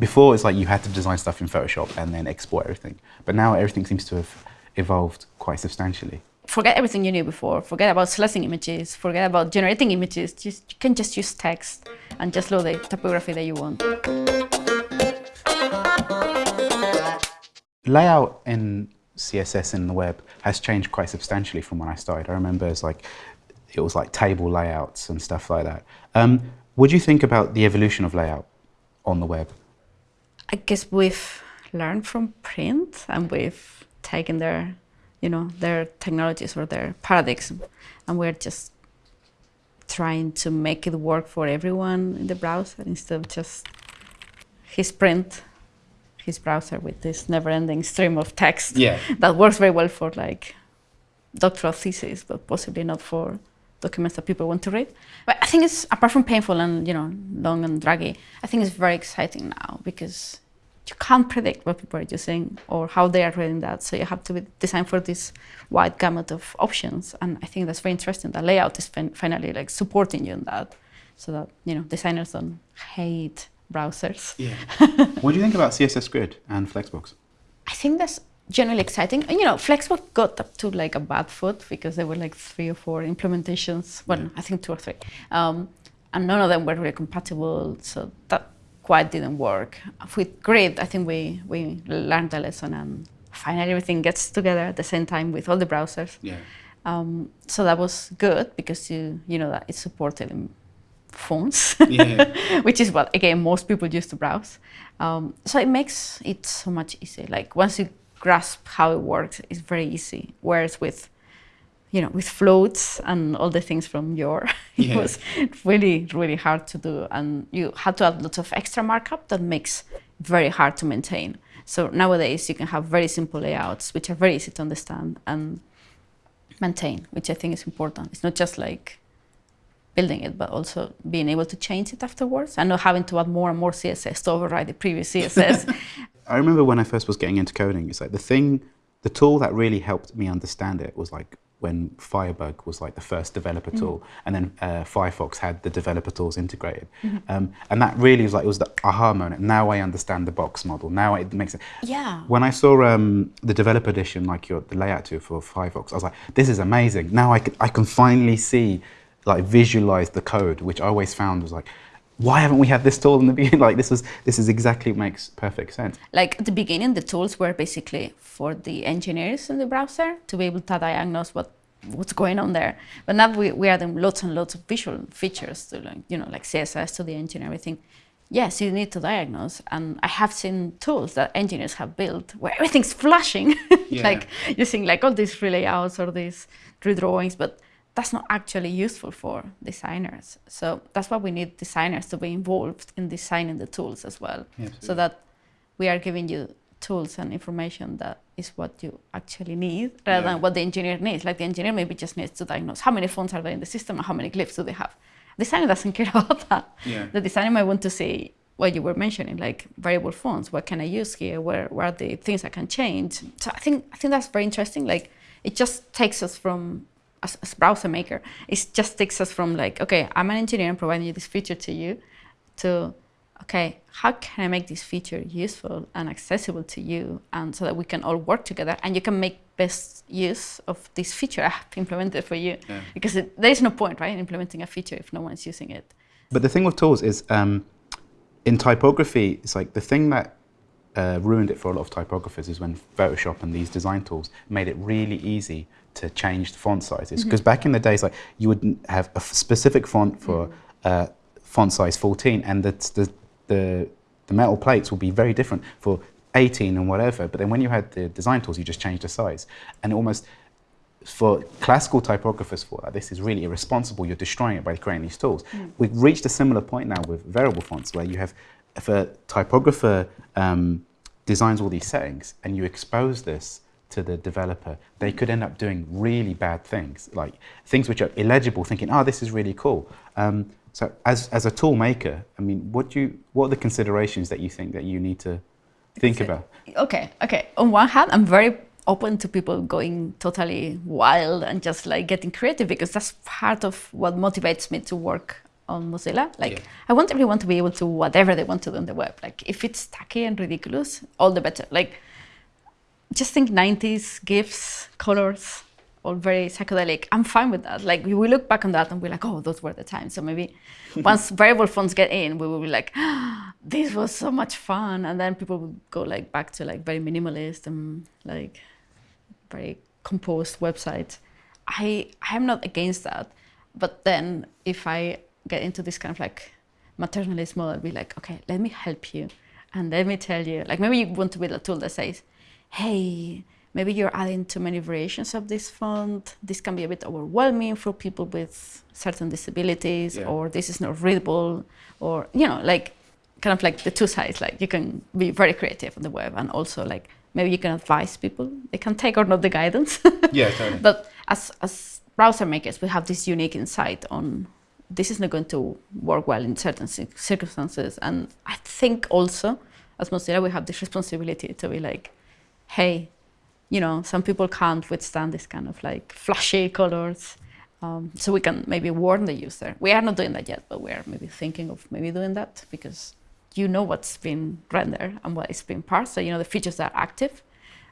before it's like you had to design stuff in Photoshop and then export everything. But now everything seems to have evolved quite substantially. Forget everything you knew before. Forget about selecting images. Forget about generating images. Just you can just use text and just load the typography that you want. Layout in CSS in the web has changed quite substantially from when I started. I remember it's like it was like table layouts and stuff like that. Um, what do you think about the evolution of layout on the web? I guess we've learned from print and we've taken their, you know, their technologies or their paradigms, and we're just trying to make it work for everyone in the browser instead of just his print his browser with this never-ending stream of text yeah. that works very well for like doctoral thesis, but possibly not for documents that people want to read. But I think it's, apart from painful and, you know, long and draggy, I think it's very exciting now because you can't predict what people are using or how they are reading that. So you have to design for this wide gamut of options. And I think that's very interesting. The layout is fin finally like supporting you in that so that, you know, designers don't hate browsers. Yeah. what do you think about CSS Grid and Flexbox? I think that's generally exciting. And, you know, Flexbox got up to like a bad foot because there were like three or four implementations. Well. I think two or three. Um, and none of them were really compatible. So that quite didn't work. With Grid, I think we, we learned a lesson and finally everything gets together at the same time with all the browsers. Yeah. Um, so that was good because you you know that it's supported in phones, yeah. which is what, again, most people use to browse. Um, so it makes it so much easier. Like once you grasp how it works, is very easy. Whereas with, you know, with floats and all the things from your, it yeah. was really, really hard to do. And you had to add lots of extra markup that makes very hard to maintain. So nowadays you can have very simple layouts, which are very easy to understand and maintain, which I think is important. It's not just like building it, but also being able to change it afterwards and not having to add more and more CSS to override the previous CSS. I remember when I first was getting into coding, it's like the thing, the tool that really helped me understand it was like when Firebug was like the first developer tool, mm -hmm. and then uh, Firefox had the developer tools integrated, mm -hmm. um, and that really was like it was the aha moment. Now I understand the box model. Now it makes it. Yeah. When I saw um, the developer edition, like your the layout tool for Firefox, I was like, this is amazing. Now I can I can finally see like visualize the code, which I always found was like, why haven't we had this tool in the beginning? Like this was, this is exactly what makes perfect sense. Like at the beginning, the tools were basically for the engineers in the browser to be able to diagnose what what's going on there. But now we, we add lots and lots of visual features to like, you know, like CSS to the engine and everything. Yes, you need to diagnose. And I have seen tools that engineers have built where everything's flashing, yeah. like using like all these relayouts or these redrawings, but that's not actually useful for designers. So that's why we need designers to be involved in designing the tools as well. so that we are giving you tools and information that is what you actually need rather yeah. than what the engineer needs. Like the engineer maybe just needs to diagnose how many fonts are there in the system and how many glyphs do they have. The designer doesn't care about that. Yeah. The designer might want to see what you were mentioning, like variable fonts. What can I use here? Where, where are the things I can change? So I think I think that's very interesting. Like it just takes us from as, as browser maker, it just takes us from like, okay, I'm an engineer and providing this feature to you, to, okay, how can I make this feature useful and accessible to you, and so that we can all work together, and you can make best use of this feature I have implemented for you, yeah. because it, there is no point, right, in implementing a feature if no one's using it. But the thing with tools is, um, in typography, it's like the thing that uh, ruined it for a lot of typographers is when Photoshop and these design tools made it really easy to change the font sizes. Because mm -hmm. back in the days, like you would have a specific font for mm -hmm. uh, font size 14, and the, the, the, the metal plates would be very different for 18 and whatever. But then when you had the design tools, you just changed the size. And almost, for classical typographers for that, this is really irresponsible. You're destroying it by creating these tools. Mm. We've reached a similar point now with variable fonts where you have, if a typographer um, designs all these settings and you expose this to the developer, they could end up doing really bad things, like things which are illegible, thinking, oh, this is really cool. Um, so as, as a tool maker, I mean, what, do you, what are the considerations that you think that you need to think about? Okay, okay. On one hand, I'm very open to people going totally wild and just like getting creative because that's part of what motivates me to work on Mozilla. Like, Yeah. I want everyone to be able to whatever they want to do on the web. Like, if it's tacky and ridiculous, all the better. Like, just think 90s gifs, colors, all very psychedelic. I'm fine with that. Like, we we look back on that and we're like, oh, those were the times. So maybe once variable fonts get in, we will be like, ah, this was so much fun. And then people will go like back to like very minimalist and like very composed websites. I I am not against that, but then if I get into this kind of like maternalist mode, I'll be like, okay, let me help you, and let me tell you, like maybe you want to build a tool that says, hey, maybe you're adding too many variations of this font. This can be a bit overwhelming for people with certain disabilities, Yeah. or this is not readable, or you know, like kind of like the two sides. Like you can be very creative on the web, and also like maybe you can advise people. They can take or not the guidance. Yeah, totally. But as, as browser makers, we have this unique insight on this is not going to work well in certain circumstances. And I think also, as Mozilla, we have this responsibility to be like, hey, you know, some people can't withstand this kind of like flashy colors. Um, so we can maybe warn the user. We are not doing that yet, but we are maybe thinking of maybe doing that because you know what's been rendered and what is being parsed. So you know the features that are active.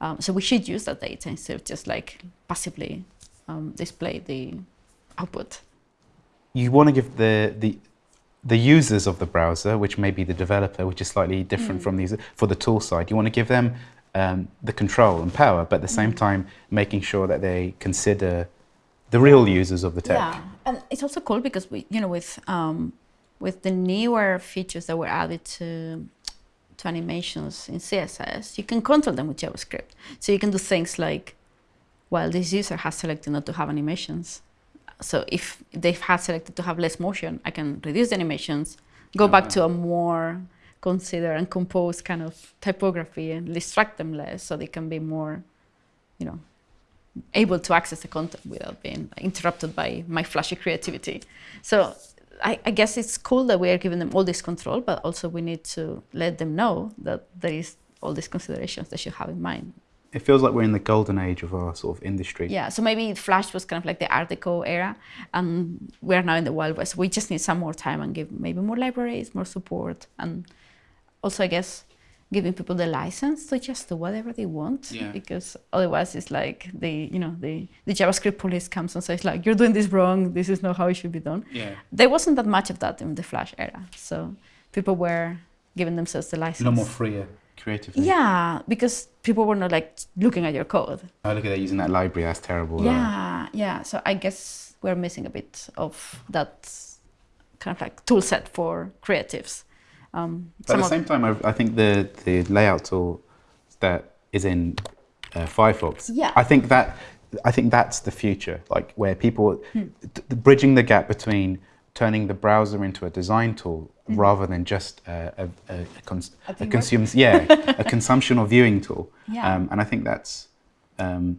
Um, so we should use that data instead of just like passively um, display the output. you want to give the the the users of the browser, which may be the developer, which is slightly different Mm. from these for the tool side, you want to give them um, the control and power, but at the Mm. same time making sure that they consider the real users of the tech. Yeah, and it's also cool because we, you know, with um, with the newer features that were added to to animations in CSS, you can control them with JavaScript. So you can do things like, well, this user has selected not to have animations. So if they have had selected to have less motion, I can reduce the animations, go Oh, back wow. to a more consider and compose kind of typography and distract them less so they can be more, you know, able to access the content without being interrupted by my flashy creativity. So I, I guess it's cool that we are giving them all this control, but also we need to let them know that there is all these considerations they should have in mind. It feels like we're in the golden age of our sort of industry. Yeah, so maybe Flash was kind of like the Art Deco era, and we are now in the Wild West. We just need some more time and give maybe more libraries, more support, and also, I guess, giving people the license to just do whatever they want. Yeah. Because otherwise, it's like the you know the the JavaScript police comes and says like you're doing this wrong. This is not how it should be done. Yeah. There wasn't that much of that in the Flash era, so people were giving themselves the license. A lot more freer creatively. Yeah, because people were not like looking at your code. Oh, look at that using that library. That's terrible. uh, Yeah, yeah. So I guess we're missing a bit of that kind of like tool set for creatives. Um, But at the same time, I, I think the, the layout tool that is in uh, Firefox, Yeah. I think that I think that's the future, like where people Hmm. bridging the gap between turning the browser into a design tool Mm-hmm. rather than just a, a, a, a, cons- A yeah a consumption or viewing tool. Yeah. Um, and I think that's um,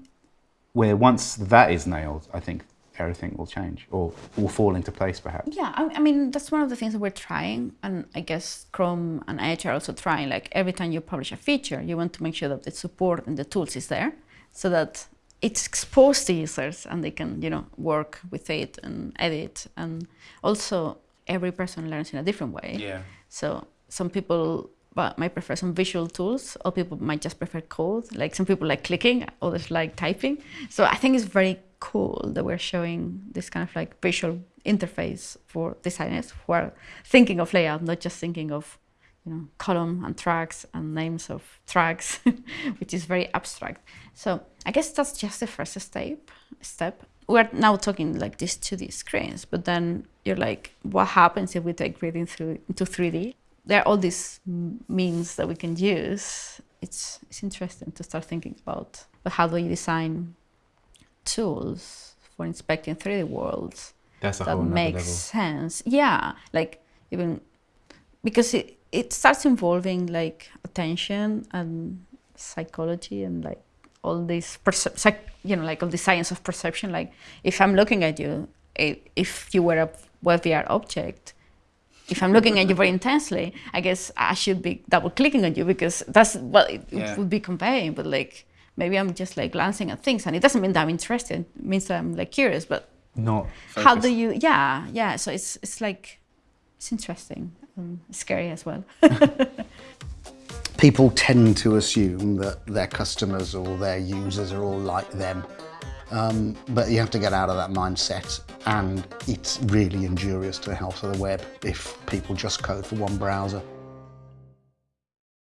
where once that is nailed, I think everything will change or will fall into place perhaps. yeah, I, I mean that's one of the things that we're trying, and I guess Chrome and Edge are also trying. Like every time you publish a feature, you want to make sure that the support and the tools is there, so that it's exposed to users and they can you know work with it and edit. And also, every person learns in a different way. Yeah. So some people but might prefer some visual tools, or people might just prefer code. Like some people like clicking, others like typing. So I think it's very cool that we're showing this kind of like visual interface for designers who are thinking of layout, not just thinking of you know column and tracks and names of tracks, which is very abstract. So I guess that's just the first step. Step. We're now talking like these 2D screens, but then you're like, what happens if we take reading through into 3D? There are all these means that we can use. It's it's interesting to start thinking about. But how do you design tools for inspecting 3D worlds That's a that whole makes sense. Yeah, like even because it it starts involving like attention and psychology and like all these percep- you know like all the science of perception. Like if I'm looking at you, i- if you were a web VR object. If I'm looking at you very intensely, I guess I should be double clicking on you because that's what it, it Yeah. would be conveying. But like maybe I'm just like glancing at things, and it doesn't mean that I'm interested. It means that I'm like curious. But Not how do you yeah yeah so it's it's like it's interesting, um, scary as well. People tend to assume that their customers or their users are all like them. Um, but you have to get out of that mindset and it's really injurious to the health of the web if people just code for one browser.